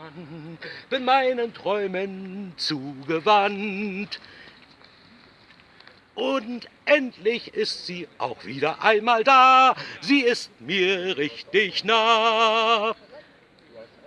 Dann bin meinen Träumen zugewandt. Und endlich ist sie auch wieder einmal da. Sie ist mir richtig nah.